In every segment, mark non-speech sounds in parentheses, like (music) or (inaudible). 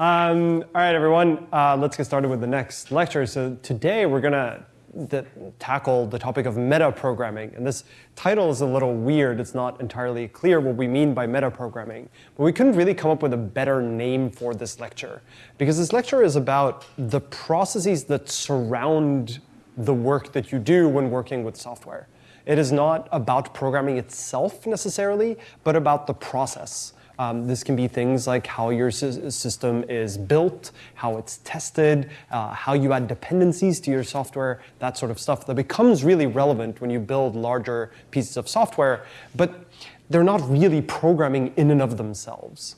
Um, all right, everyone, uh, let's get started with the next lecture. So today we're going to tackle the topic of metaprogramming. And this title is a little weird. It's not entirely clear what we mean by metaprogramming. But we couldn't really come up with a better name for this lecture. Because this lecture is about the processes that surround the work that you do when working with software. It is not about programming itself necessarily, but about the process. Um, this can be things like how your system is built, how it's tested, uh, how you add dependencies to your software, that sort of stuff that becomes really relevant when you build larger pieces of software, but they're not really programming in and of themselves.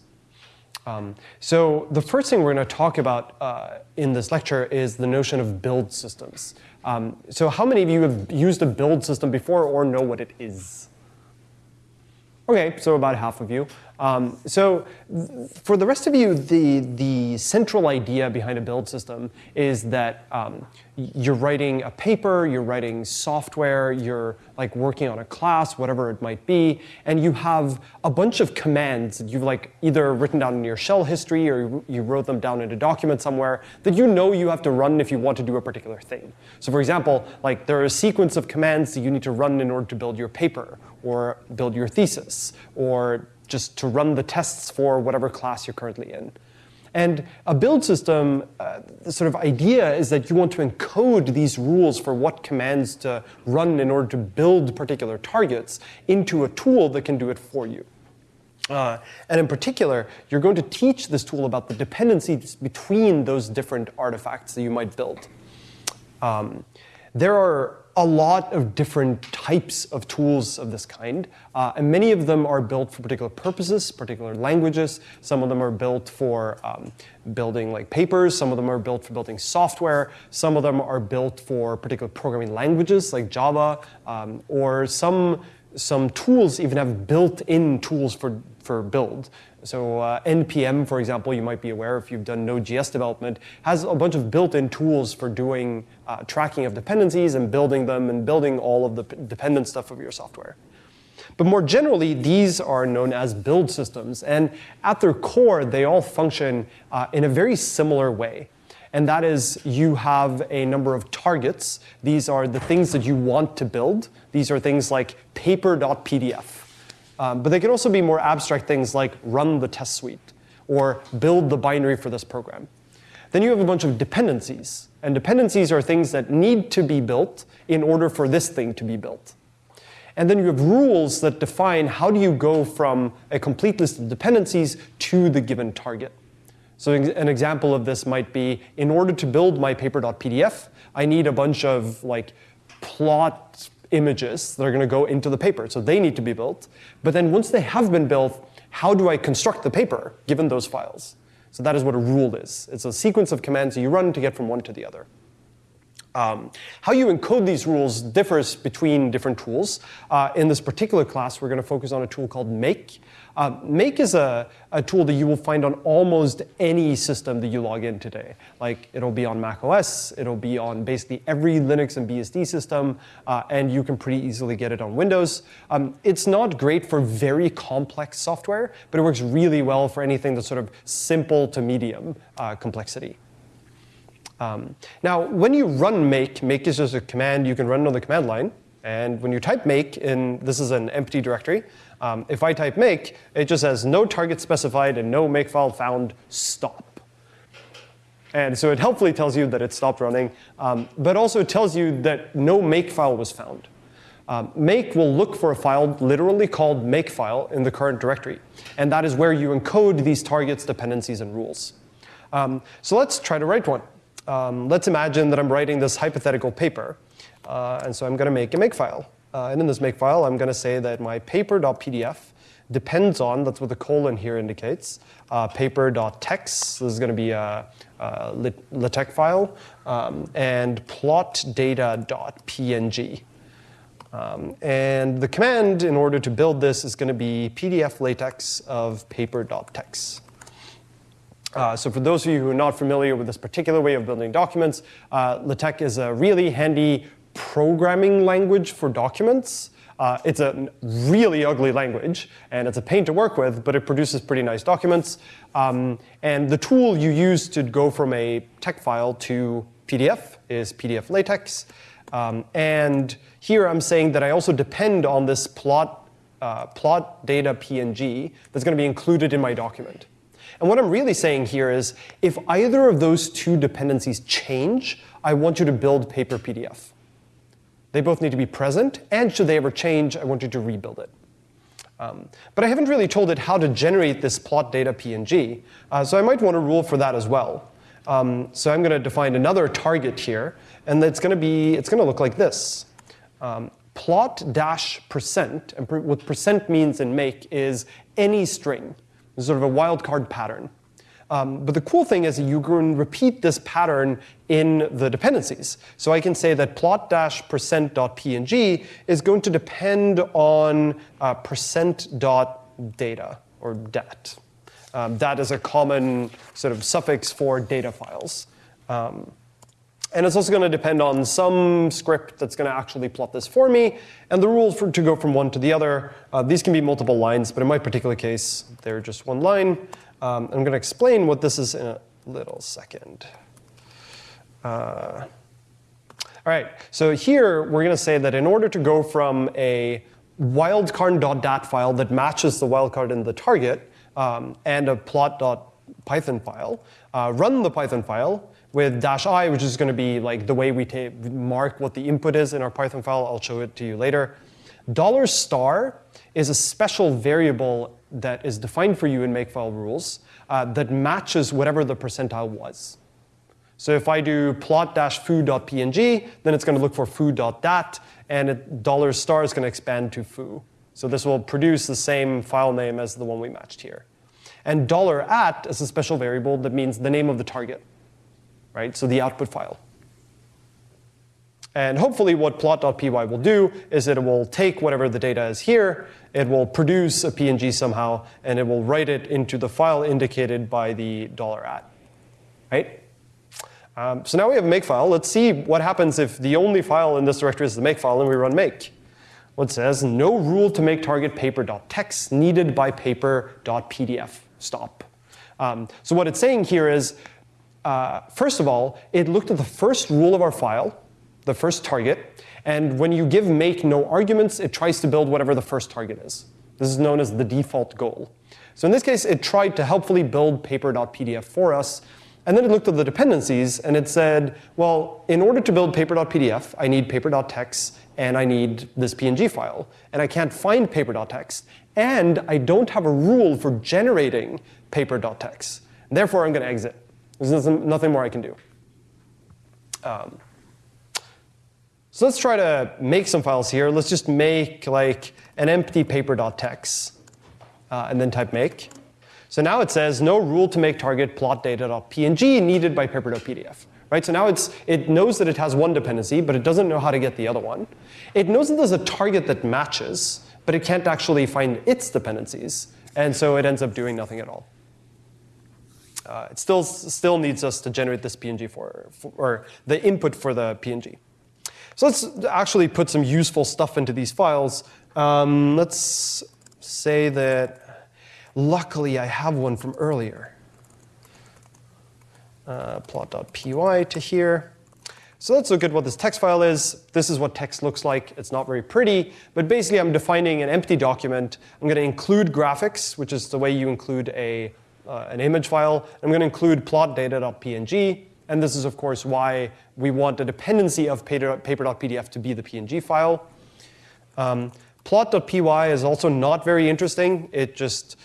Um, so the first thing we're going to talk about uh, in this lecture is the notion of build systems. Um, so how many of you have used a build system before or know what it is? Okay, so about half of you. Um, so for the rest of you, the, the central idea behind a build system is that um, you're writing a paper, you're writing software, you're like working on a class, whatever it might be, and you have a bunch of commands that you've like either written down in your shell history or you wrote them down in a document somewhere that you know you have to run if you want to do a particular thing. So for example, like there are a sequence of commands that you need to run in order to build your paper or build your thesis or just to run the tests for whatever class you're currently in. And a build system, uh, the sort of idea is that you want to encode these rules for what commands to run in order to build particular targets into a tool that can do it for you. Uh, and in particular, you're going to teach this tool about the dependencies between those different artifacts that you might build. Um, there are a lot of different types of tools of this kind, uh, and many of them are built for particular purposes, particular languages. Some of them are built for um, building like papers. Some of them are built for building software. Some of them are built for particular programming languages like Java, um, or some some tools even have built-in tools for for build. So uh, NPM, for example, you might be aware if you've done Node.js development, has a bunch of built-in tools for doing uh, tracking of dependencies and building them and building all of the dependent stuff of your software. But more generally, these are known as build systems. And at their core, they all function uh, in a very similar way. And that is you have a number of targets. These are the things that you want to build. These are things like paper.pdf. Um, but they can also be more abstract things like run the test suite or build the binary for this program. Then you have a bunch of dependencies. And dependencies are things that need to be built in order for this thing to be built. And then you have rules that define how do you go from a complete list of dependencies to the given target. So an example of this might be, in order to build my paper.pdf, I need a bunch of like plot images that are going to go into the paper. So they need to be built. But then once they have been built, how do I construct the paper given those files? So that is what a rule is. It's a sequence of commands you run to get from one to the other. Um, how you encode these rules differs between different tools. Uh, in this particular class, we're going to focus on a tool called Make. Uh, Make is a, a, tool that you will find on almost any system that you log in today. Like it'll be on Mac OS, it'll be on basically every Linux and BSD system, uh, and you can pretty easily get it on Windows. Um, it's not great for very complex software, but it works really well for anything that's sort of simple to medium uh, complexity. Um, now, when you run make, make is just a command you can run on the command line. And when you type make, in this is an empty directory, um, if I type make, it just says no target specified and no makefile found, stop. And so it helpfully tells you that it stopped running, um, but also it tells you that no makefile was found. Um, make will look for a file literally called makefile in the current directory. And that is where you encode these targets, dependencies, and rules. Um, so let's try to write one um, let's imagine that I'm writing this hypothetical paper. Uh, and so I'm going to make a makefile. Uh, and in this makefile, I'm going to say that my paper.pdf depends on, that's what the colon here indicates, uh, paper.tex, this is going to be a, a LaTeX file, um, and plotdata.png. Um, and the command in order to build this is going to be pdf latex of paper.tex. Uh, so for those of you who are not familiar with this particular way of building documents, uh, LaTeX is a really handy programming language for documents. Uh, it's a really ugly language, and it's a pain to work with, but it produces pretty nice documents. Um, and the tool you use to go from a text file to PDF is PDF LaTeX. Um, and here I'm saying that I also depend on this plot, uh, plot data PNG that's going to be included in my document. And what I'm really saying here is if either of those two dependencies change, I want you to build paper PDF. They both need to be present, and should they ever change, I want you to rebuild it. Um, but I haven't really told it how to generate this plot data PNG, uh, so I might want a rule for that as well. Um, so I'm going to define another target here, and it's going to be it's going to look like this. Um, plot dash percent, and what percent means in make is any string. Sort of a wildcard pattern. Um, but the cool thing is you can repeat this pattern in the dependencies. So I can say that plot-percent.png is going to depend on uh, percent.data or dat. Um, that is a common sort of suffix for data files. Um, and it's also going to depend on some script that's going to actually plot this for me. And the rules for, to go from one to the other, uh, these can be multiple lines, but in my particular case, they're just one line. Um, I'm going to explain what this is in a little second. Uh, all right, so here we're going to say that in order to go from a wildcard.dat file that matches the wildcard in the target um, and a plot.python file, uh, run the Python file with dash i, which is going to be like the way we mark what the input is in our Python file. I'll show it to you later. Dollar star is a special variable that is defined for you in Makefile rules uh, that matches whatever the percentile was. So if I do plot dash foo.png, then it's going to look for foo.dat, and it, dollar star is going to expand to foo. So this will produce the same file name as the one we matched here. And dollar $at is a special variable that means the name of the target, right? So the output file. And hopefully what plot.py will do is it will take whatever the data is here, it will produce a PNG somehow, and it will write it into the file indicated by the dollar $at, right? Um, so now we have a makefile. Let's see what happens if the only file in this directory is the makefile and we run make. What says, no rule to make target paper.tex needed by paper.pdf. Stop. Um, so what it's saying here is, uh, first of all, it looked at the first rule of our file, the first target. And when you give make no arguments, it tries to build whatever the first target is. This is known as the default goal. So in this case, it tried to helpfully build paper.pdf for us. And then it looked at the dependencies, and it said, well, in order to build paper.pdf, I need paper.tex, and I need this PNG file. And I can't find paper.tex. And I don't have a rule for generating paper.tex. Therefore, I'm going to exit. There's nothing more I can do. Um, so let's try to make some files here. Let's just make like an empty paper.tex uh, and then type make. So now it says no rule to make target plot data.png needed by paper.pdf. Right? So now it's, it knows that it has one dependency, but it doesn't know how to get the other one. It knows that there's a target that matches, but it can't actually find its dependencies. And so it ends up doing nothing at all. Uh, it still, still needs us to generate this PNG for, for, or the input for the PNG. So let's actually put some useful stuff into these files. Um, let's say that luckily I have one from earlier. Uh, plot.py to here. So let's look at what this text file is. This is what text looks like. It's not very pretty, but basically I'm defining an empty document. I'm going to include graphics, which is the way you include a, uh, an image file. I'm going to include plot.data.png. And this is, of course, why we want the dependency of paper.pdf to be the PNG file. Um, plot.py is also not very interesting. It just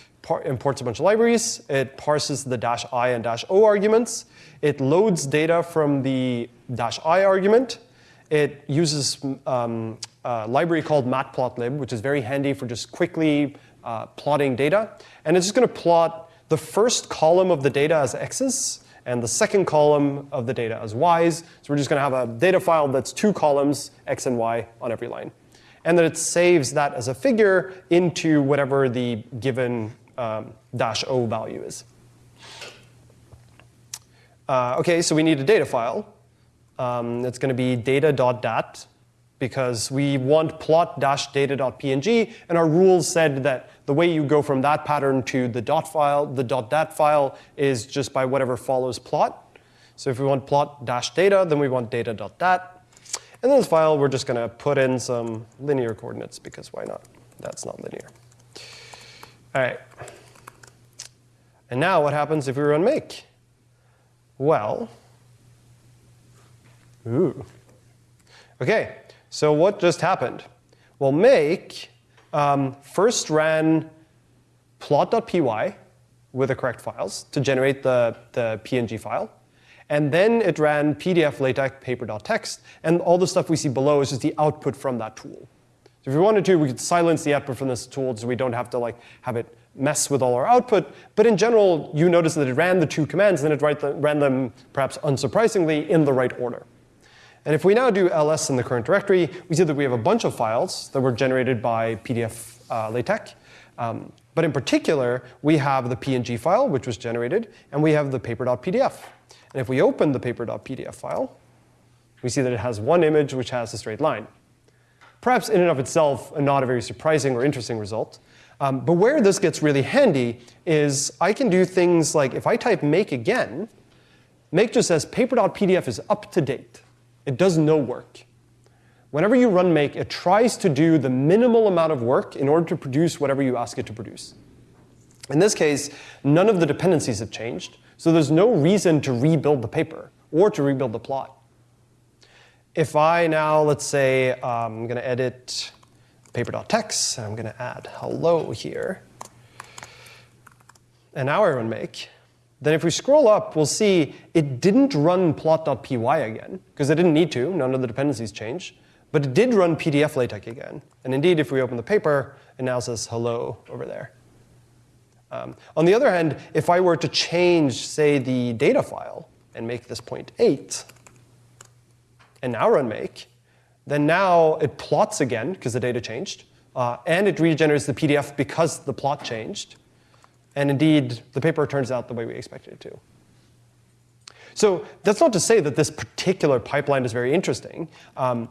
imports a bunch of libraries. It parses the dash i and dash o arguments. It loads data from the dash i argument. It uses um, a library called matplotlib, which is very handy for just quickly uh, plotting data. And it's just going to plot the first column of the data as x's, and the second column of the data as y's. So we're just going to have a data file that's two columns, x and y, on every line. And then it saves that as a figure into whatever the given um, dash o value is. Uh, OK, so we need a data file. Um, it's going to be data.dat. because we want plot-data.png, and our rules said that the way you go from that pattern to the dot file, the dot .dat file, is just by whatever follows plot. So if we want plot-data, then we want data.dat. And in this file, we're just going to put in some linear coordinates, because why not? That's not linear. All right. And now what happens if we run make? Well, ooh. OK, so what just happened? Well, make um, first ran plot.py with the correct files to generate the, the PNG file. And then it ran PDF, LaTeX, paper.txt. And all the stuff we see below is just the output from that tool. So if we wanted to, we could silence the output from this tool so we don't have to like have it mess with all our output. But in general, you notice that it ran the two commands, and then it ran them, perhaps unsurprisingly, in the right order. And if we now do ls in the current directory, we see that we have a bunch of files that were generated by PDF uh, LaTeX. Um, but in particular, we have the PNG file, which was generated, and we have the paper.pdf. And if we open the paper.pdf file, we see that it has one image which has a straight line. Perhaps in and of itself, not a very surprising or interesting result. Um, but where this gets really handy is I can do things like if I type make again, make just says paper.pdf is up to date. It does no work. Whenever you run make, it tries to do the minimal amount of work in order to produce whatever you ask it to produce. In this case, none of the dependencies have changed, so there's no reason to rebuild the paper or to rebuild the plot. If I now, let's say, um, I'm going to edit paper.txt, and I'm going to add hello here, and now I run make, then if we scroll up, we'll see it didn't run plot.py again, because it didn't need to. None of the dependencies changed. But it did run PDF LaTeX again. And indeed, if we open the paper, it now says hello over there. Um, on the other hand, if I were to change, say, the data file and make this point 8, and now run make, then now it plots again, because the data changed, uh, and it regenerates the PDF because the plot changed. And indeed, the paper turns out the way we expected it to. So that's not to say that this particular pipeline is very interesting, um,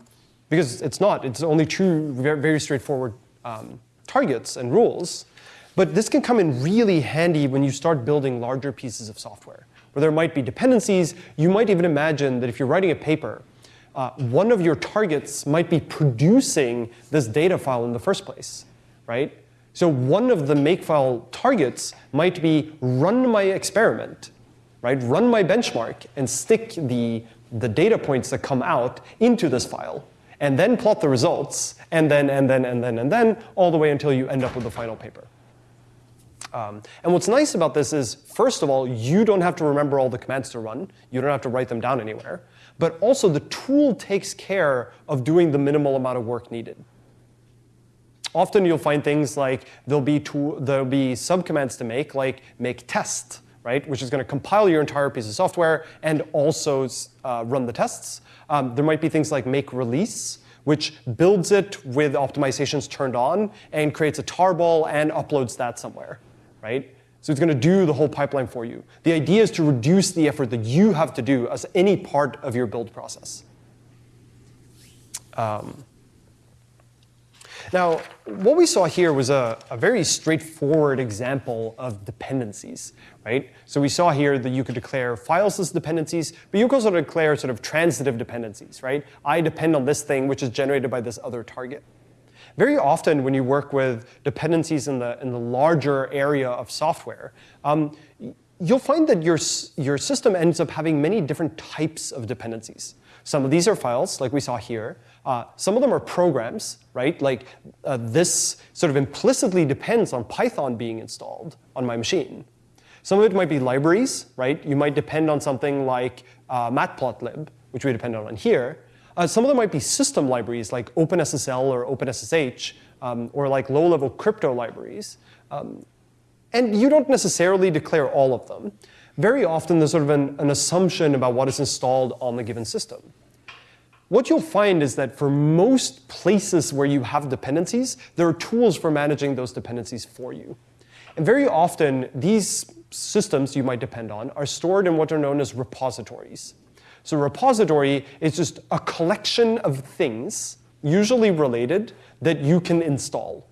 because it's not. It's only two very, very straightforward um, targets and rules. But this can come in really handy when you start building larger pieces of software, where there might be dependencies. You might even imagine that if you're writing a paper, uh, one of your targets might be producing this data file in the first place, right? So one of the makefile targets might be run my experiment, right? Run my benchmark and stick the, the data points that come out into this file, and then plot the results, and then, and then, and then, and then, all the way until you end up with the final paper. Um, and what's nice about this is, first of all, you don't have to remember all the commands to run. You don't have to write them down anywhere. But also, the tool takes care of doing the minimal amount of work needed. Often you'll find things like there'll be, tool, there'll be subcommands to make, like make test, right, which is going to compile your entire piece of software and also uh, run the tests. Um, there might be things like make release, which builds it with optimizations turned on and creates a tarball and uploads that somewhere, right? So it's going to do the whole pipeline for you. The idea is to reduce the effort that you have to do as any part of your build process. Um, now, what we saw here was a, a, very straightforward example of dependencies, right? So we saw here that you could declare files as dependencies, but you could also declare sort of transitive dependencies, right? I depend on this thing, which is generated by this other target. Very often when you work with dependencies in the, in the larger area of software, um, you'll find that your, your system ends up having many different types of dependencies. Some of these are files, like we saw here. Uh, some of them are programs, right? Like uh, this sort of implicitly depends on Python being installed on my machine. Some of it might be libraries, right? You might depend on something like uh, matplotlib, which we depend on here. Uh, some of them might be system libraries like OpenSSL or OpenSSH, um, or like low-level crypto libraries. Um, and you don't necessarily declare all of them. Very often, there's sort of an, an assumption about what is installed on the given system. What you'll find is that for most places where you have dependencies, there are tools for managing those dependencies for you. And very often, these systems you might depend on are stored in what are known as repositories. So repository is just a collection of things, usually related, that you can install.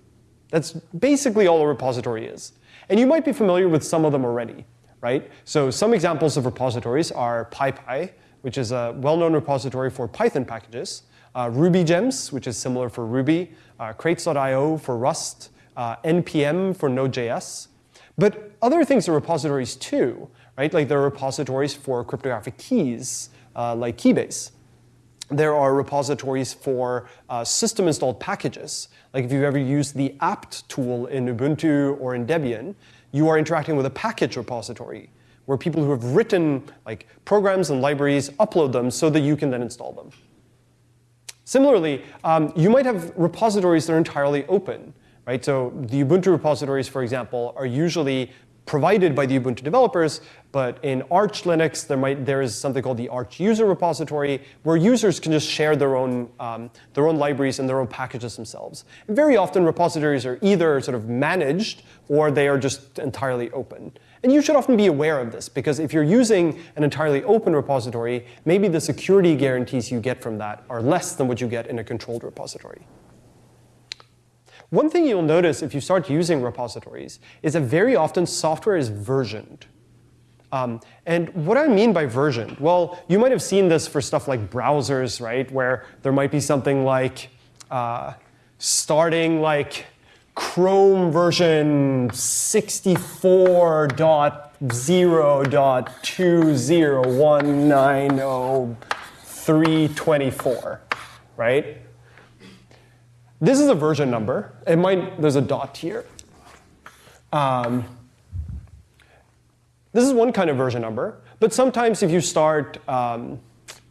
That's basically all a repository is. And you might be familiar with some of them already, right? So some examples of repositories are PyPI, which is a well-known repository for Python packages, uh, RubyGems, which is similar for Ruby, uh, crates.io for Rust, uh, NPM for Node.js. But other things are repositories too, right? Like there are repositories for cryptographic keys, uh, like Keybase. There are repositories for uh, system installed packages. Like if you've ever used the apt tool in Ubuntu or in Debian, you are interacting with a package repository where people who have written like programs and libraries upload them so that you can then install them. Similarly, um, you might have repositories that are entirely open. Right? So the Ubuntu repositories, for example, are usually provided by the Ubuntu developers, but in Arch Linux, there, might, there is something called the Arch user repository, where users can just share their own, um, their own libraries and their own packages themselves. And very often, repositories are either sort of managed, or they are just entirely open. And you should often be aware of this, because if you're using an entirely open repository, maybe the security guarantees you get from that are less than what you get in a controlled repository. One thing you'll notice if you start using repositories is that very often software is versioned. Um, and what I mean by versioned, well, you might have seen this for stuff like browsers, right, where there might be something like uh, starting like Chrome version 64.0.20190.324, right? This is a version number. It might, there's a dot here. Um, this is one kind of version number. But sometimes if you start, um,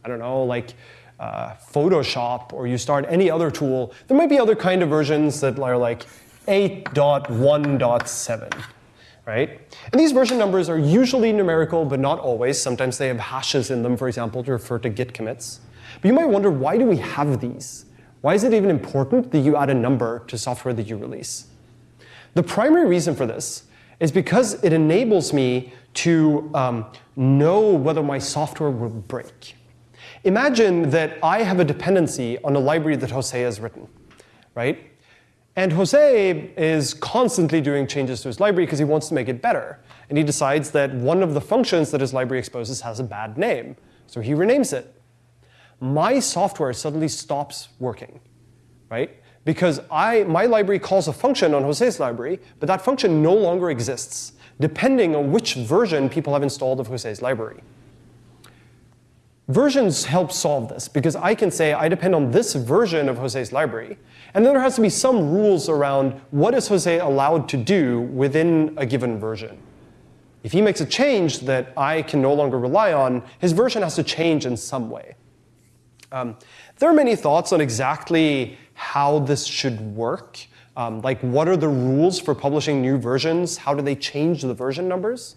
I don't know, like uh, Photoshop or you start any other tool, there might be other kind of versions that are like 8.1.7, right? And these version numbers are usually numerical, but not always. Sometimes they have hashes in them, for example, to refer to git commits. But you might wonder, why do we have these? Why is it even important that you add a number to software that you release? The primary reason for this is because it enables me to um, know whether my software will break. Imagine that I have a dependency on a library that Jose has written, right? And Jose is constantly doing changes to his library because he wants to make it better. And he decides that one of the functions that his library exposes has a bad name. So he renames it my software suddenly stops working, right? Because I, my library calls a function on Jose's library, but that function no longer exists, depending on which version people have installed of Jose's library. Versions help solve this, because I can say I depend on this version of Jose's library, and then there has to be some rules around what is Jose allowed to do within a given version. If he makes a change that I can no longer rely on, his version has to change in some way. Um, there are many thoughts on exactly how this should work. Um, like, what are the rules for publishing new versions? How do they change the version numbers?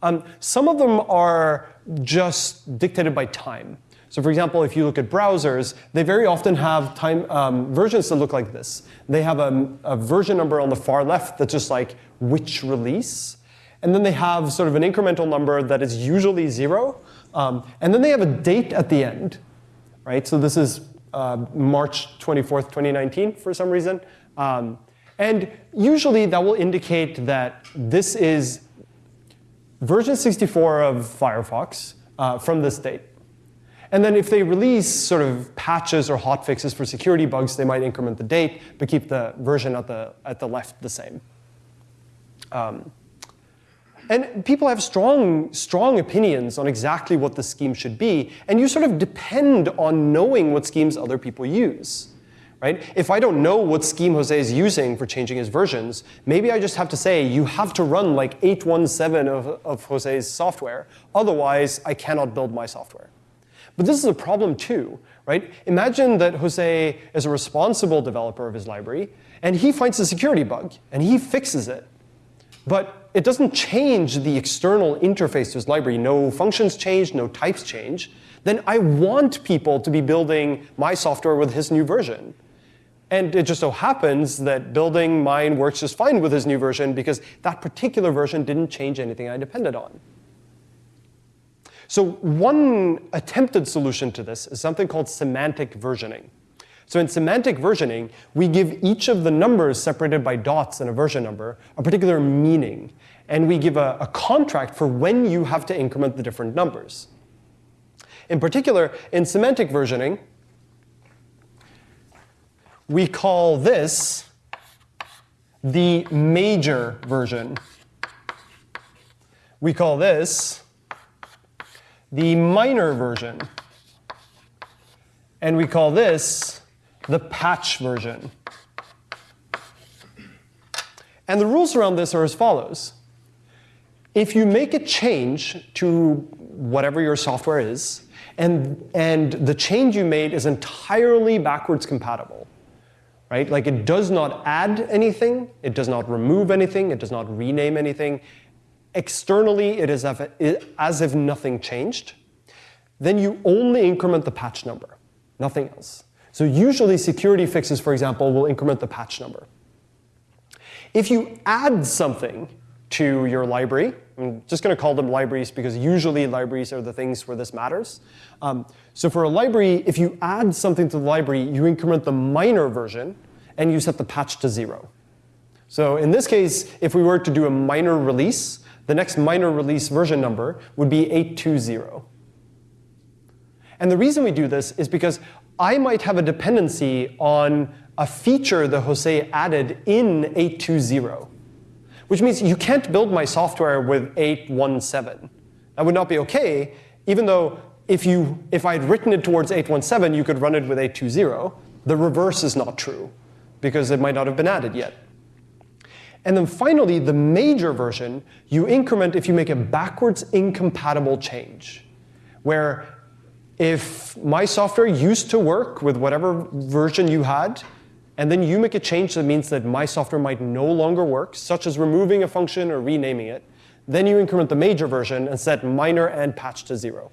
Um, some of them are just dictated by time. So for example, if you look at browsers, they very often have time um, versions that look like this. They have a, a, version number on the far left that's just like which release. And then they have sort of an incremental number that is usually zero. Um, and then they have a date at the end right? So this is uh, March 24th, 2019 for some reason. Um, and usually that will indicate that this is version 64 of Firefox uh, from this date. And then if they release sort of patches or hotfixes for security bugs, they might increment the date, but keep the version at the, at the left the same. Um, and people have strong, strong opinions on exactly what the scheme should be, and you sort of depend on knowing what schemes other people use. Right? If I don't know what scheme Jose is using for changing his versions, maybe I just have to say, you have to run like 817 of, of Jose's software, otherwise I cannot build my software. But this is a problem too, right? Imagine that Jose is a responsible developer of his library, and he finds a security bug, and he fixes it. But it doesn't change the external interface to his library. No functions change, no types change. Then I want people to be building my software with his new version. And it just so happens that building mine works just fine with his new version because that particular version didn't change anything I depended on. So one attempted solution to this is something called semantic versioning. So in semantic versioning, we give each of the numbers separated by dots in a version number a particular meaning, and we give a, a contract for when you have to increment the different numbers. In particular, in semantic versioning, we call this the major version. We call this the minor version. And we call this the patch version. And the rules around this are as follows. If you make a change to whatever your software is, and, and the change you made is entirely backwards compatible, right? Like it does not add anything, it does not remove anything, it does not rename anything. Externally, it is as if nothing changed. Then you only increment the patch number, nothing else. So usually security fixes, for example, will increment the patch number. If you add something to your library, I'm just going to call them libraries because usually libraries are the things where this matters. Um, so for a library, if you add something to the library, you increment the minor version, and you set the patch to zero. So in this case, if we were to do a minor release, the next minor release version number would be 820. And the reason we do this is because I might have a dependency on a feature that Jose added in 820, which means you can't build my software with 817. That would not be OK, even though if, you, if I had written it towards 817, you could run it with 820. The reverse is not true, because it might not have been added yet. And then finally, the major version, you increment if you make a backwards incompatible change, where if my software used to work with whatever version you had, and then you make a change that means that my software might no longer work, such as removing a function or renaming it, then you increment the major version and set minor and patch to zero.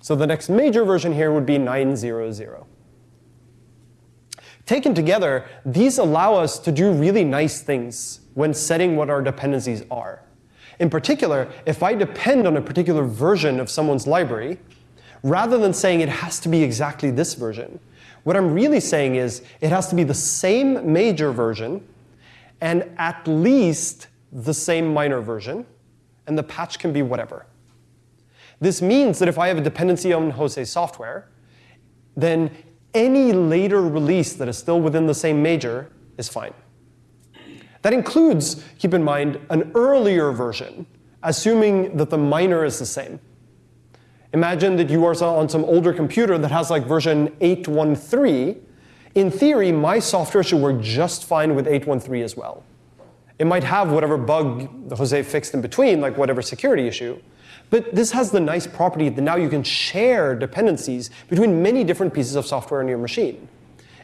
So the next major version here would be 900. Taken together, these allow us to do really nice things when setting what our dependencies are. In particular, if I depend on a particular version of someone's library, rather than saying it has to be exactly this version. What I'm really saying is it has to be the same major version and at least the same minor version, and the patch can be whatever. This means that if I have a dependency on Jose software, then any later release that is still within the same major is fine. That includes, keep in mind, an earlier version, assuming that the minor is the same. Imagine that you are on some older computer that has like version 813. In theory, my software should work just fine with 813 as well. It might have whatever bug Jose fixed in between, like whatever security issue. But this has the nice property that now you can share dependencies between many different pieces of software on your machine.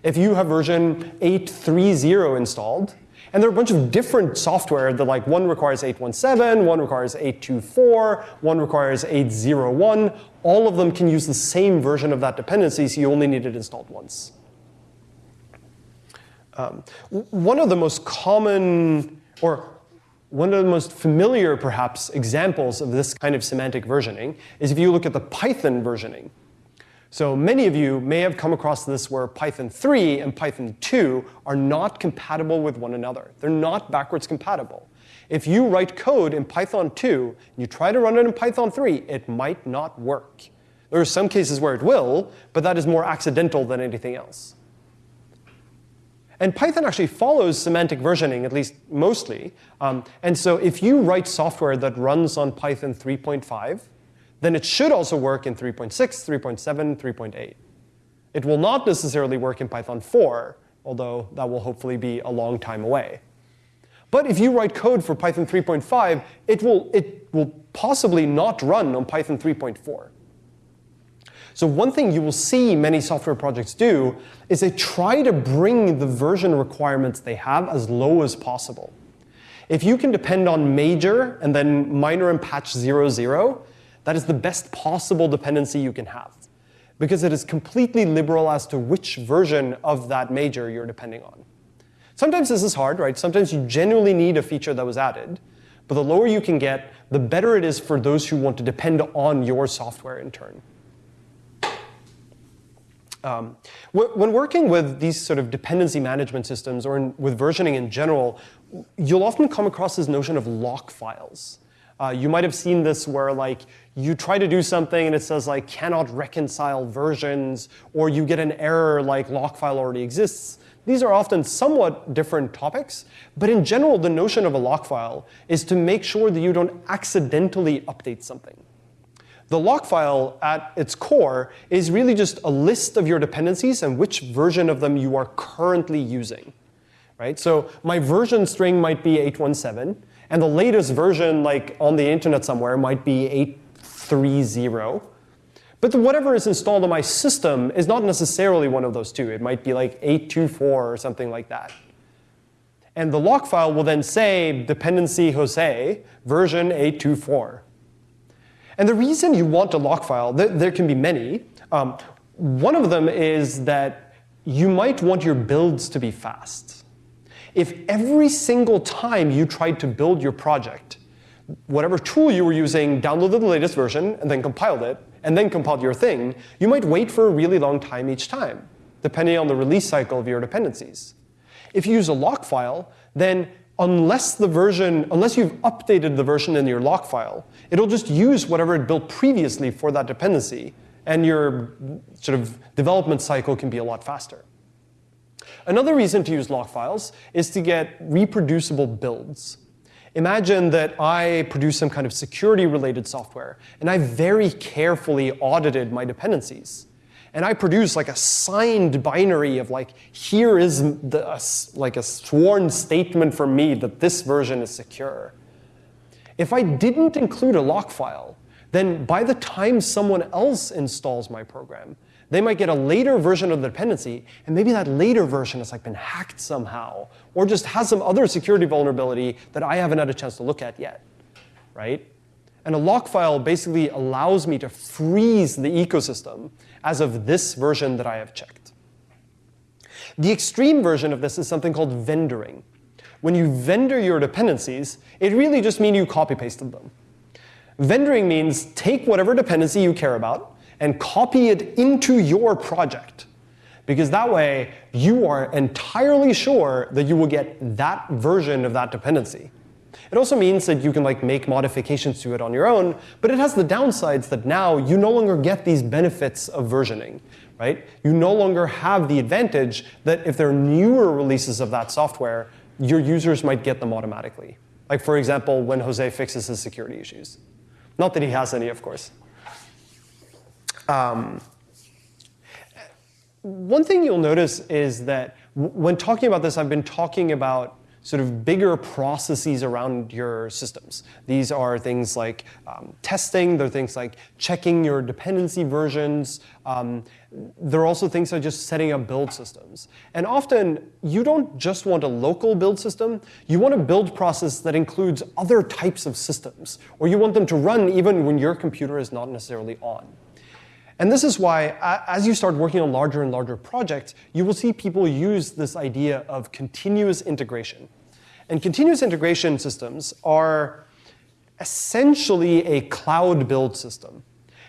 If you have version 830 installed, and there are a bunch of different software that like one requires 817, one requires 824, one requires 801. All of them can use the same version of that dependency, so you only need it installed once. Um, one of the most common, or one of the most familiar, perhaps, examples of this kind of semantic versioning is if you look at the Python versioning. So many of you may have come across this where Python 3 and Python 2 are not compatible with one another. They're not backwards compatible. If you write code in Python 2 and you try to run it in Python 3, it might not work. There are some cases where it will, but that is more accidental than anything else. And Python actually follows semantic versioning, at least mostly. Um, and so if you write software that runs on Python 3.5, then it should also work in 3.6, 3.7, 3.8. It will not necessarily work in Python 4, although that will hopefully be a long time away. But if you write code for Python 3.5, it will, it will possibly not run on Python 3.4. So one thing you will see many software projects do is they try to bring the version requirements they have as low as possible. If you can depend on major and then minor and patch 0, 0, that is the best possible dependency you can have because it is completely liberal as to which version of that major you're depending on. Sometimes this is hard, right? Sometimes you genuinely need a feature that was added. But the lower you can get, the better it is for those who want to depend on your software in turn. Um, when working with these sort of dependency management systems or in, with versioning in general, you'll often come across this notion of lock files. Uh, you might have seen this where like you try to do something and it says like cannot reconcile versions, or you get an error like lock file already exists. These are often somewhat different topics, but in general, the notion of a lock file is to make sure that you don't accidentally update something. The lock file at its core is really just a list of your dependencies and which version of them you are currently using. Right? So my version string might be 817, and the latest version like on the internet somewhere might be 830. But whatever is installed on my system is not necessarily one of those two. It might be like 824 or something like that. And the lock file will then say dependency Jose version 824. And the reason you want a lock file, there, there can be many. Um, one of them is that you might want your builds to be fast. If every single time you tried to build your project, whatever tool you were using downloaded the latest version and then compiled it, and then compiled your thing, you might wait for a really long time each time, depending on the release cycle of your dependencies. If you use a lock file, then unless the version, unless you've updated the version in your lock file, it'll just use whatever it built previously for that dependency, and your sort of development cycle can be a lot faster. Another reason to use lock files is to get reproducible builds. Imagine that I produce some kind of security-related software, and I very carefully audited my dependencies. And I produce like a signed binary of like, here is the, like a sworn statement from me that this version is secure. If I didn't include a lock file, then by the time someone else installs my program, they might get a later version of the dependency, and maybe that later version has like been hacked somehow, or just has some other security vulnerability that I haven't had a chance to look at yet, right? And a lock file basically allows me to freeze the ecosystem as of this version that I have checked. The extreme version of this is something called vendoring. When you vendor your dependencies, it really just means you copy pasted them. Vendoring means take whatever dependency you care about, and copy it into your project. Because that way, you are entirely sure that you will get that version of that dependency. It also means that you can like make modifications to it on your own, but it has the downsides that now you no longer get these benefits of versioning, right? You no longer have the advantage that if there are newer releases of that software, your users might get them automatically. Like for example, when Jose fixes his security issues. Not that he has any, of course. Um, one thing you'll notice is that when talking about this, I've been talking about sort of bigger processes around your systems. These are things like um, testing, they're things like checking your dependency versions. Um, there are also things like just setting up build systems. And often, you don't just want a local build system, you want a build process that includes other types of systems, or you want them to run even when your computer is not necessarily on. And this is why, as you start working on larger and larger projects, you will see people use this idea of continuous integration. And continuous integration systems are essentially a cloud build system.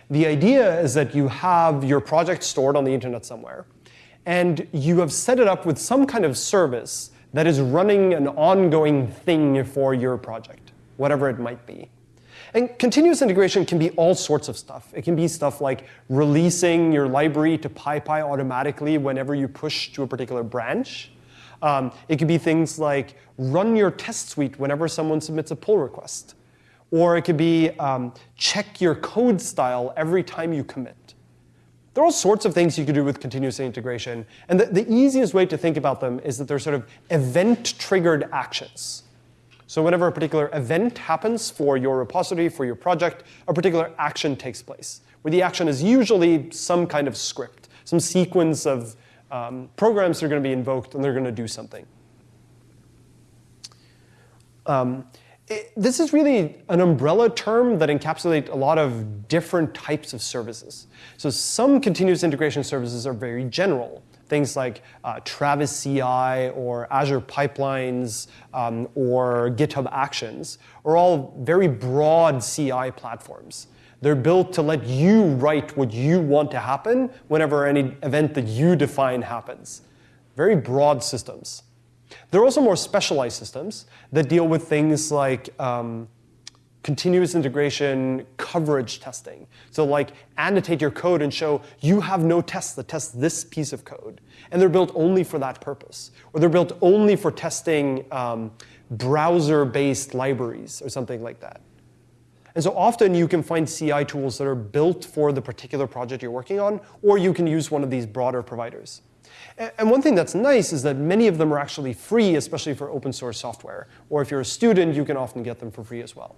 The idea is that you have your project stored on the internet somewhere, and you have set it up with some kind of service that is running an ongoing thing for your project, whatever it might be. And continuous integration can be all sorts of stuff. It can be stuff like releasing your library to PyPI automatically whenever you push to a particular branch. Um, it could be things like run your test suite whenever someone submits a pull request. Or it could be um, check your code style every time you commit. There are all sorts of things you can do with continuous integration. And the, the easiest way to think about them is that they're sort of event-triggered actions. So whenever a particular event happens for your repository, for your project, a particular action takes place, where the action is usually some kind of script, some sequence of um, programs that are going to be invoked, and they're going to do something. Um, it, this is really an umbrella term that encapsulates a lot of different types of services. So some continuous integration services are very general things like uh, Travis CI or Azure Pipelines um, or GitHub Actions are all very broad CI platforms They're built to let you write what you want to happen whenever any event that you define happens. Very broad systems. There are also more specialized systems that deal with things like um, continuous integration coverage testing. So like annotate your code and show you have no tests that test this piece of code. And they're built only for that purpose. Or they're built only for testing um, browser-based libraries or something like that. And so often you can find CI tools that are built for the particular project you're working on, or you can use one of these broader providers. And one thing that's nice is that many of them are actually free, especially for open source software. Or if you're a student, you can often get them for free as well.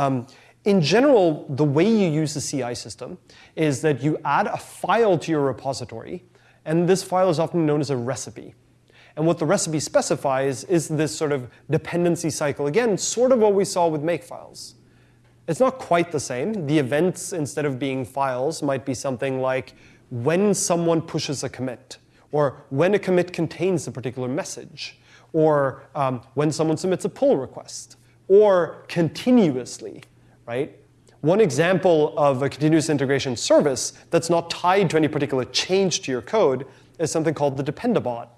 Um, in general, the way you use the CI system is that you add a file to your repository, and this file is often known as a recipe. And what the recipe specifies is this sort of dependency cycle. Again, sort of what we saw with makefiles. It's not quite the same. The events, instead of being files, might be something like when someone pushes a commit, or when a commit contains a particular message, or um, when someone submits a pull request or continuously, right? One example of a continuous integration service that's not tied to any particular change to your code is something called the Dependabot.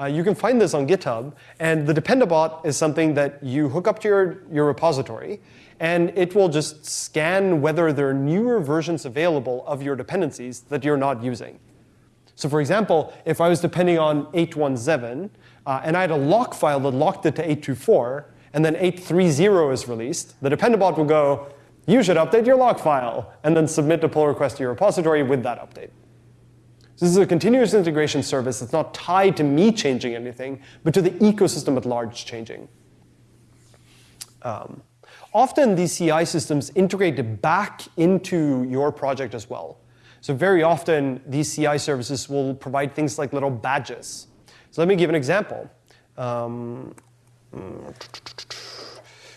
Uh, you can find this on GitHub, and the Dependabot is something that you hook up to your, your repository, and it will just scan whether there are newer versions available of your dependencies that you're not using. So for example, if I was depending on 817, uh, and I had a lock file that locked it to 824, and then 830 is released, the Dependabot will go, you should update your log file, and then submit a pull request to your repository with that update. So this is a continuous integration service that's not tied to me changing anything, but to the ecosystem at large changing. Um, often these CI systems integrate back into your project as well. So very often these CI services will provide things like little badges. So let me give an example. Um,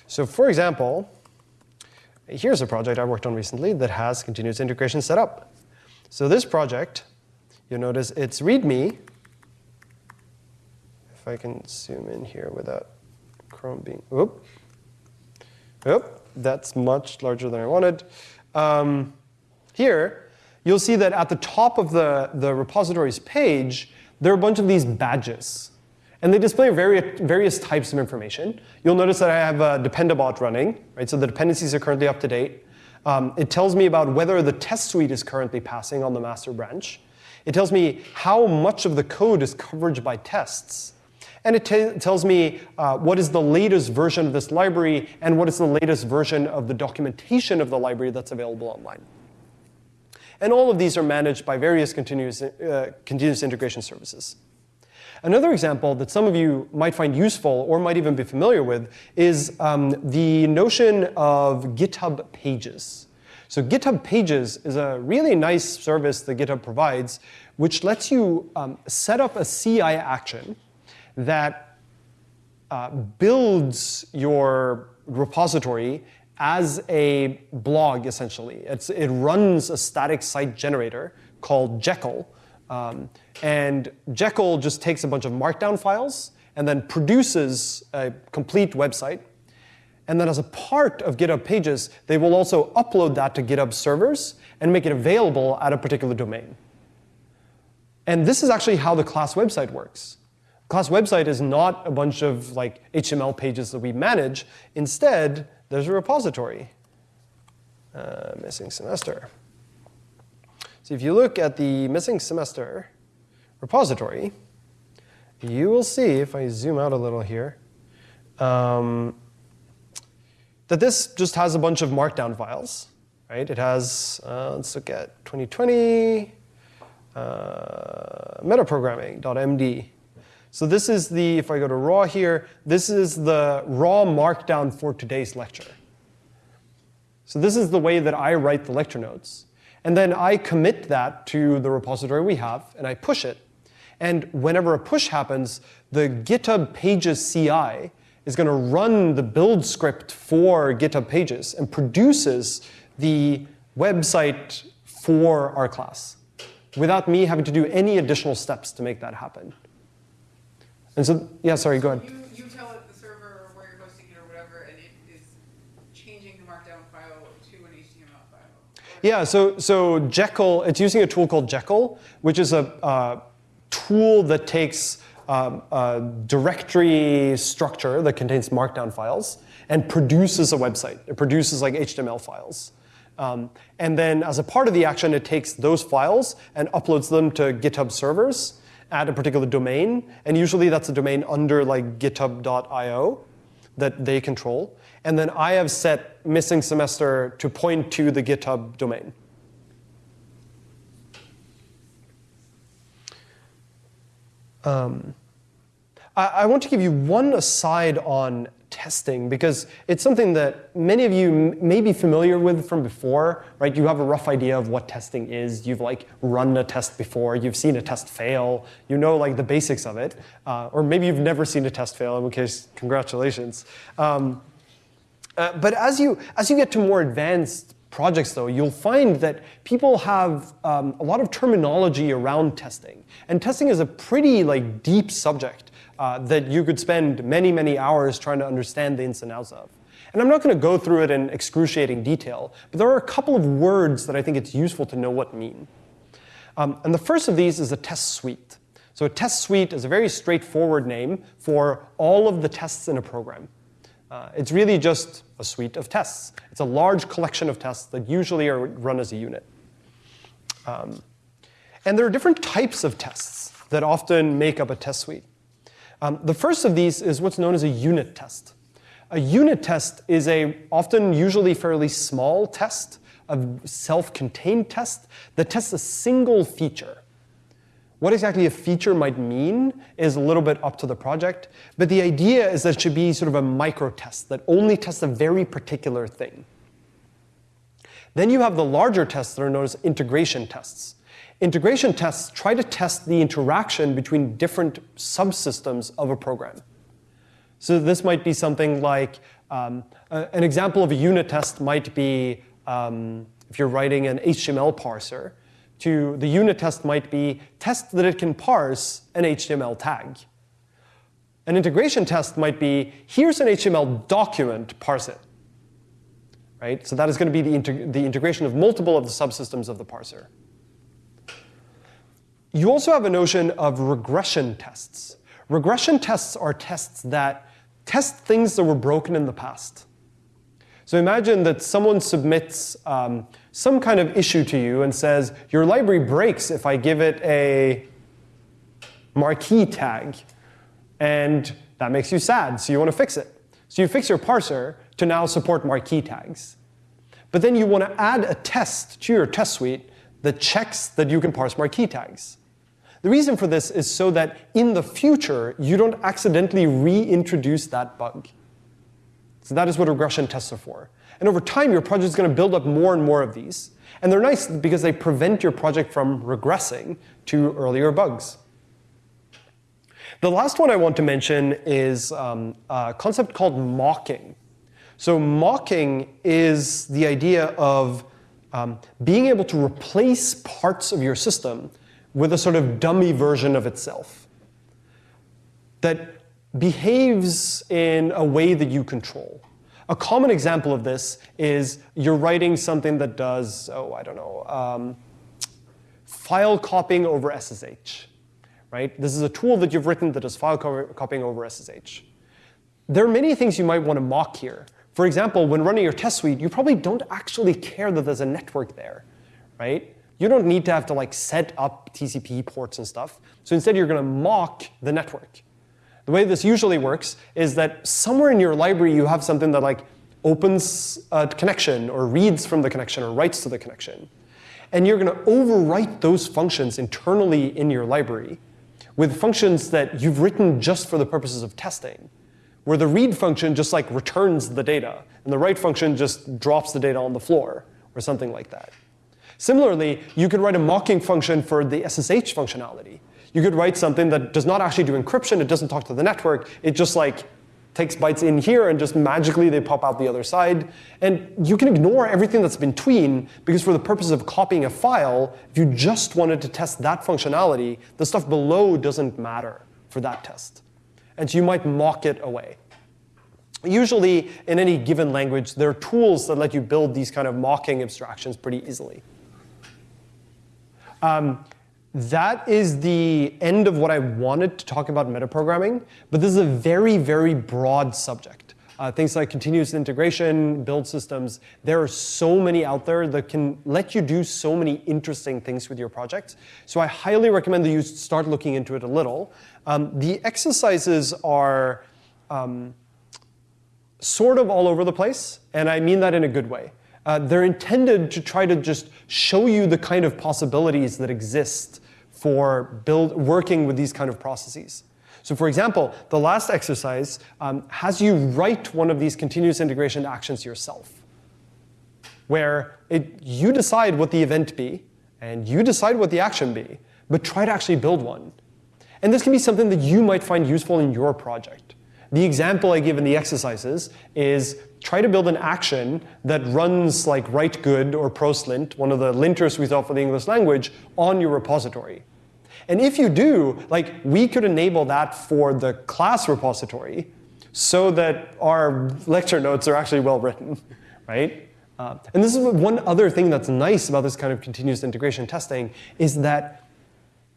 so for example, here's a project I worked on recently that has continuous integration set up. So this project, you'll notice it's README. If I can zoom in here without Chrome being, oop, oop, that's much larger than I wanted. Um, here, you'll see that at the top of the, the repositories page, there are a bunch of these badges. And they display various, types of information. You'll notice that I have a Dependabot running, right? So the dependencies are currently up to date. Um, it tells me about whether the test suite is currently passing on the master branch. It tells me how much of the code is covered by tests. And it tells me uh, what is the latest version of this library and what is the latest version of the documentation of the library that's available online. And all of these are managed by various continuous, uh, continuous integration services. Another example that some of you might find useful or might even be familiar with is um, the notion of GitHub Pages. So GitHub Pages is a really nice service that GitHub provides, which lets you um, set up a CI action that uh, builds your repository as a blog, essentially. It's, it runs a static site generator called Jekyll, um, and Jekyll just takes a bunch of markdown files and then produces a complete website. And then as a part of GitHub Pages, they will also upload that to GitHub servers and make it available at a particular domain. And this is actually how the class website works. Class website is not a bunch of like HTML pages that we manage. Instead, there's a repository. Uh, missing semester. So if you look at the missing semester repository, you will see, if I zoom out a little here, um, that this just has a bunch of markdown files. Right? It has, uh, let's look at 2020 uh, metaprogramming.md. So this is the, if I go to raw here, this is the raw markdown for today's lecture. So this is the way that I write the lecture notes. And then I commit that to the repository we have, and I push it. And whenever a push happens, the GitHub Pages CI is going to run the build script for GitHub Pages and produces the website for our class without me having to do any additional steps to make that happen. And so, yeah, sorry, go ahead. You, you tell it the server where you're hosting it or whatever, and it is changing the markdown file to an HTML file. Yeah. So so Jekyll, it's using a tool called Jekyll, which is a, a tool that takes um, a directory structure that contains markdown files and produces a website. It produces like HTML files. Um, and then as a part of the action, it takes those files and uploads them to GitHub servers at a particular domain. And usually that's a domain under like github.io that they control. And then I have set missing semester to point to the GitHub domain. Um, I, I want to give you one aside on testing because it's something that many of you may be familiar with from before, right? You have a rough idea of what testing is. You've like run a test before. You've seen a test fail. You know like the basics of it. Uh, or maybe you've never seen a test fail, in which case, congratulations. Um, uh, but as you, as you get to more advanced projects, though, you'll find that people have um, a lot of terminology around testing. And testing is a pretty like deep subject uh, that you could spend many, many hours trying to understand the ins and outs of. And I'm not going to go through it in excruciating detail, but there are a couple of words that I think it's useful to know what mean. Um, and the first of these is a test suite. So a test suite is a very straightforward name for all of the tests in a program. Uh, it's really just a suite of tests. It's a large collection of tests that usually are run as a unit. Um, and there are different types of tests that often make up a test suite. Um, the first of these is what's known as a unit test. A unit test is a often usually fairly small test, a self-contained test that tests a single feature. What exactly a feature might mean is a little bit up to the project, but the idea is that it should be sort of a micro test that only tests a very particular thing. Then you have the larger tests that are known as integration tests. Integration tests try to test the interaction between different subsystems of a program. So this might be something like, um, an example of a unit test might be um, if you're writing an HTML parser, to the unit test might be test that it can parse an HTML tag. An integration test might be, here's an HTML document, parse it. Right? So that is going to be the, integ the integration of multiple of the subsystems of the parser. You also have a notion of regression tests. Regression tests are tests that test things that were broken in the past. So imagine that someone submits um, some kind of issue to you and says, your library breaks if I give it a marquee tag. And that makes you sad, so you want to fix it. So you fix your parser to now support marquee tags. But then you want to add a test to your test suite that checks that you can parse marquee tags. The reason for this is so that in the future, you don't accidentally reintroduce that bug. So that is what regression tests are for. And over time, your project is going to build up more and more of these. And they're nice because they prevent your project from regressing to earlier bugs. The last one I want to mention is um, a concept called mocking. So mocking is the idea of um, being able to replace parts of your system with a sort of dummy version of itself that behaves in a way that you control. A common example of this is you're writing something that does, oh, I don't know, um, file copying over SSH. Right? This is a tool that you've written that does file co copying over SSH. There are many things you might want to mock here. For example, when running your test suite, you probably don't actually care that there's a network there, right? You don't need to have to like set up TCP ports and stuff. So instead, you're going to mock the network. The way this usually works is that somewhere in your library you have something that like opens a connection or reads from the connection or writes to the connection. And you're going to overwrite those functions internally in your library with functions that you've written just for the purposes of testing, where the read function just like returns the data, and the write function just drops the data on the floor, or something like that. Similarly, you could write a mocking function for the SSH functionality, you could write something that does not actually do encryption, it doesn't talk to the network, it just like takes bytes in here and just magically they pop out the other side. And you can ignore everything that's between because for the purpose of copying a file, if you just wanted to test that functionality, the stuff below doesn't matter for that test. And so you might mock it away. usually in any given language, there are tools that let you build these kind of mocking abstractions pretty easily. Um, that is the end of what I wanted to talk about metaprogramming, but this is a very, very broad subject. Uh, things like continuous integration, build systems, there are so many out there that can let you do so many interesting things with your project. So I highly recommend that you start looking into it a little. Um, the exercises are um, sort of all over the place, and I mean that in a good way. Uh, they're intended to try to just show you the kind of possibilities that exist for build, working with these kind of processes. So for example, the last exercise um, has you write one of these continuous integration actions yourself, where it, you decide what the event be, and you decide what the action be, but try to actually build one. And this can be something that you might find useful in your project. The example I give in the exercises is try to build an action that runs like write good or proselint, one of the linters we thought for the English language, on your repository. And if you do, like we could enable that for the class repository so that our lecture notes are actually well written, (laughs) right? Uh, and this is one other thing that's nice about this kind of continuous integration testing is that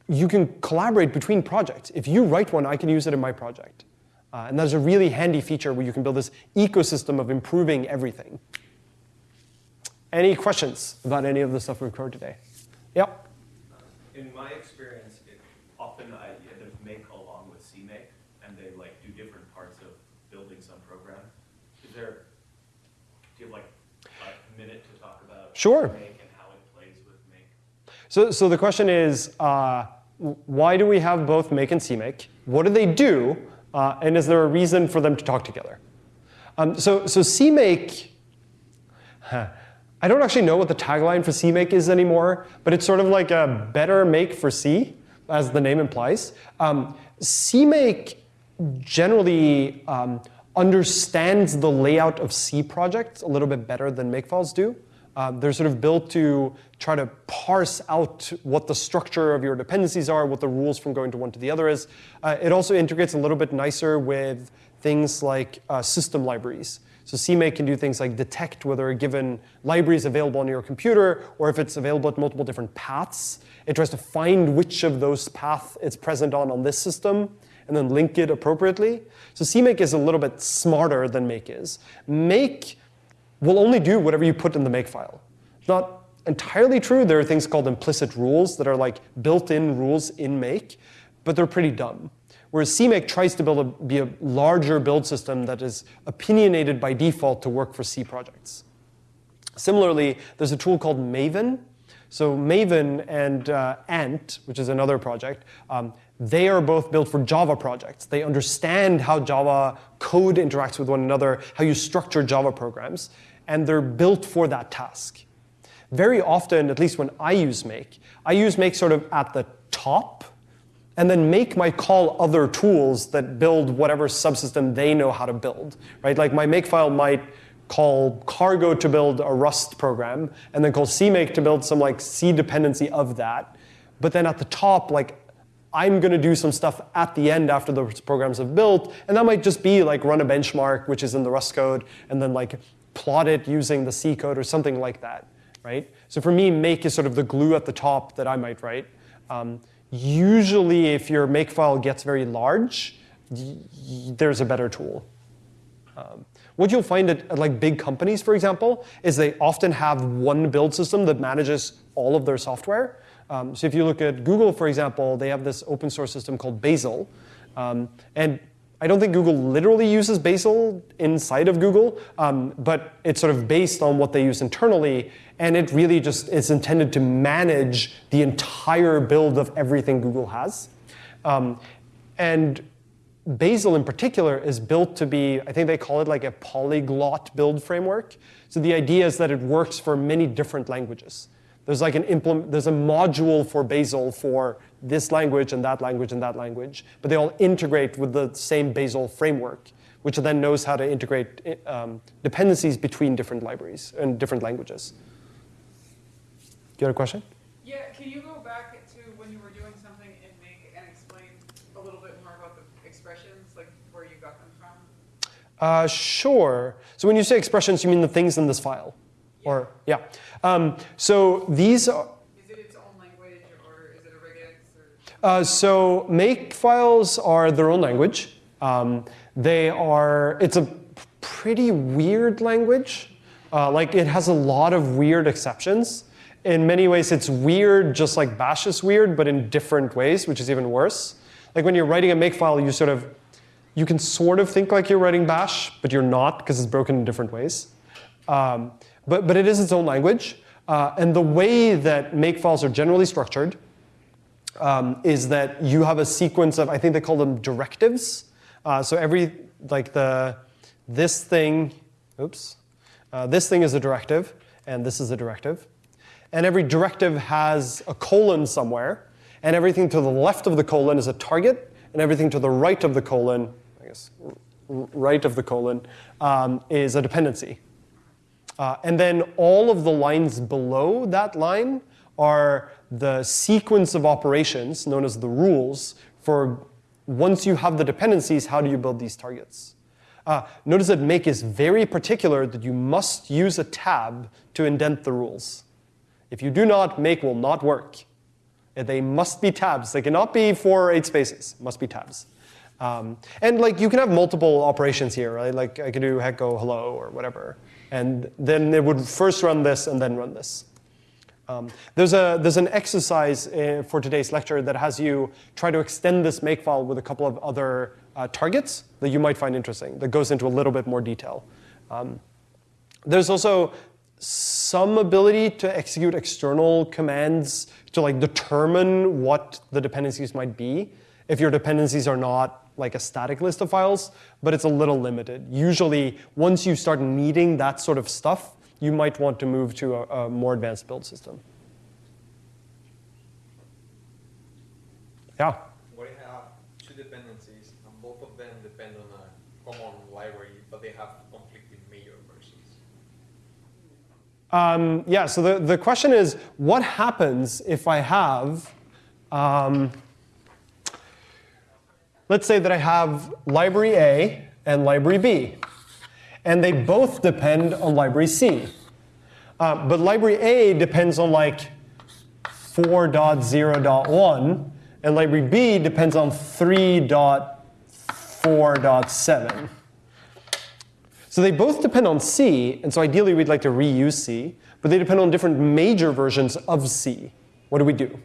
you can collaborate between projects. If you write one, I can use it in my project. Uh, and that's a really handy feature where you can build this ecosystem of improving everything. Any questions about any of the stuff we've covered today? Yep. In my experience, it, often I, there's make along with CMake, and they like do different parts of building some program. Is there, do you have like a minute to talk about sure. So, so the question is, uh, why do we have both make and CMake? What do they do? Uh, and is there a reason for them to talk together? Um, so, so CMake, huh, I don't actually know what the tagline for CMake is anymore, but it's sort of like a better make for C, as the name implies. Um, CMake generally um, understands the layout of C projects a little bit better than makefiles do. Um, they're sort of built to try to parse out what the structure of your dependencies are, what the rules from going to one to the other is. Uh, it also integrates a little bit nicer with things like uh, system libraries. So CMake can do things like detect whether a given library is available on your computer or if it's available at multiple different paths. It tries to find which of those paths it's present on on this system and then link it appropriately. So CMake is a little bit smarter than Make is. Make will only do whatever you put in the makefile. It's not entirely true. There are things called implicit rules that are like built-in rules in make, but they're pretty dumb. Whereas CMake tries to build a, be a larger build system that is opinionated by default to work for C projects. Similarly, there's a tool called Maven. So Maven and uh, Ant, which is another project, um, they are both built for Java projects. They understand how Java code interacts with one another, how you structure Java programs and they're built for that task. Very often, at least when I use make, I use make sort of at the top, and then make might call other tools that build whatever subsystem they know how to build, right? Like my makefile might call cargo to build a Rust program, and then call CMake to build some like C dependency of that. But then at the top, like I'm going to do some stuff at the end after those programs have built, and that might just be like run a benchmark, which is in the Rust code, and then like plot it using the C code or something like that, right? So for me, make is sort of the glue at the top that I might write. Um, usually, if your make file gets very large, there's a better tool. Um, what you'll find at, at, like big companies, for example, is they often have one build system that manages all of their software. Um, so if you look at Google, for example, they have this open source system called Bazel. Um, and I don't think Google literally uses Bazel inside of Google, um, but it's sort of based on what they use internally, and it really just is intended to manage the entire build of everything Google has. Um, and Bazel in particular is built to be, I think they call it like a polyglot build framework. So the idea is that it works for many different languages. There's like an implement, there's a module for Bazel for this language and that language and that language, but they all integrate with the same Bazel framework, which then knows how to integrate um, dependencies between different libraries and different languages. You have a question? Yeah, can you go back to when you were doing something in Make and explain a little bit more about the expressions, like where you got them from? Uh, sure. So when you say expressions, you mean the things in this file? Or, yeah. Um, so these are, Is it its own language or is it a regex or? Uh, so make files are their own language. Um, they are, it's a pretty weird language. Uh, like it has a lot of weird exceptions. In many ways, it's weird just like Bash is weird, but in different ways, which is even worse. Like when you're writing a makefile, you sort of, you can sort of think like you're writing Bash, but you're not because it's broken in different ways. Um, but, but it is its own language. Uh, and the way that makefiles are generally structured um, is that you have a sequence of, I think they call them directives. Uh, so every, like the, this thing, oops, uh, this thing is a directive, and this is a directive. And every directive has a colon somewhere, and everything to the left of the colon is a target, and everything to the right of the colon, I guess, right of the colon, um, is a dependency. Uh, and then all of the lines below that line are the sequence of operations known as the rules for once you have the dependencies, how do you build these targets? Uh, notice that make is very particular that you must use a tab to indent the rules. If you do not, make will not work. They must be tabs. They cannot be four or eight spaces. Must be tabs. Um, and like you can have multiple operations here, right? Like I could do echo hello or whatever, and then it would first run this and then run this. Um, there's, a, there's an exercise uh, for today's lecture that has you try to extend this makefile with a couple of other uh, targets that you might find interesting, that goes into a little bit more detail. Um, there's also some ability to execute external commands to like determine what the dependencies might be if your dependencies are not like a static list of files, but it's a little limited. Usually, once you start needing that sort of stuff, you might want to move to a, a more advanced build system. Yeah. What if have two dependencies and both of them depend on a common library, but they have conflicting major versions? Um, yeah, so the, the question is, what happens if I have, um, let's say that I have library A and library B, and they both depend on library C. Uh, but library A depends on like 4.0.1, and library B depends on 3.4.7. So they both depend on C, and so ideally we'd like to reuse C, but they depend on different major versions of C. What do we do?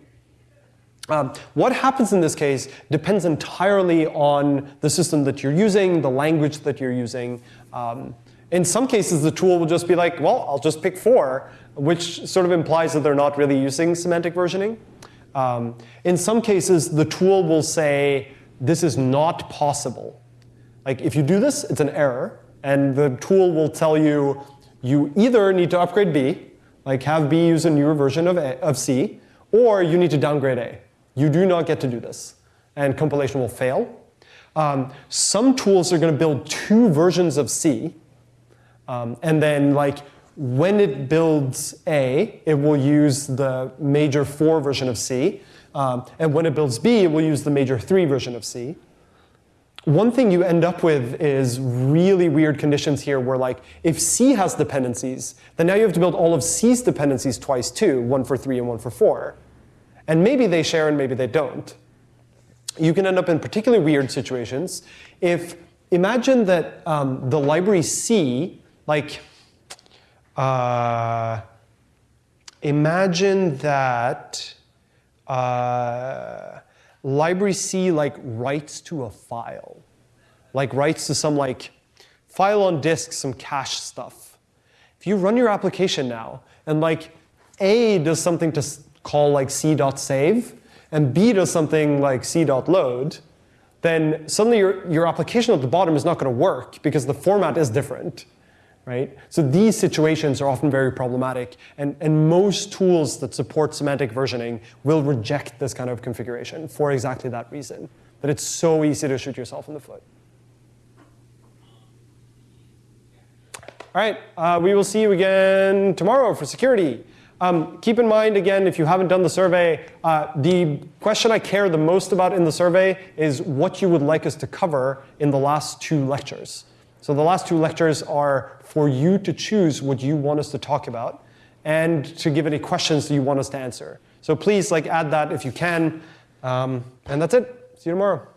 Um, what happens in this case depends entirely on the system that you're using, the language that you're using. Um, in some cases, the tool will just be like, well, I'll just pick four, which sort of implies that they're not really using semantic versioning. Um, in some cases, the tool will say, this is not possible. Like if you do this, it's an error, and the tool will tell you you either need to upgrade B, like have B use a newer version of, a, of C, or you need to downgrade A. You do not get to do this, and compilation will fail. Um, some tools are going to build two versions of C, um, and then like when it builds A, it will use the major 4 version of C, um, and when it builds B, it will use the major 3 version of C one thing you end up with is really weird conditions here where like if C has dependencies, then now you have to build all of C's dependencies twice too, one for three and one for four. And maybe they share and maybe they don't. You can end up in particularly weird situations if imagine that um, the library C, like, uh, imagine that uh, library C like writes to a file, like writes to some like file on disk, some cache stuff. If you run your application now and like A does something to call like c.save and B does something like c.load, then suddenly your, your application at the bottom is not going to work because the format is different right? So these situations are often very problematic, and, and most tools that support semantic versioning will reject this kind of configuration for exactly that reason. that it's so easy to shoot yourself in the foot. All right, uh, we will see you again tomorrow for security. Um, keep in mind, again, if you haven't done the survey, uh, the question I care the most about in the survey is what you would like us to cover in the last two lectures. So the last two lectures are for you to choose what you want us to talk about and to give any questions that you want us to answer. So please like add that if you can. Um, and that's it. See you tomorrow.